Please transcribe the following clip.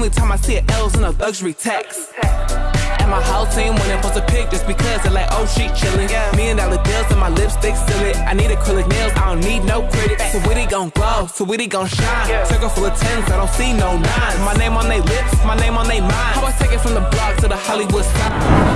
Only time I see it L's in a luxury tax. And my whole team when they post a pic just because they're like, oh, she chillin'. Yeah. Million dollar deals and my lipstick still it. I need acrylic nails, I don't need no critics. So Witty gon' glow, so Witty gon' shine. Yeah. Circle full of tens, I don't see no nines. My name on they lips, my name on they mind. How I take it from the block to the Hollywood sign.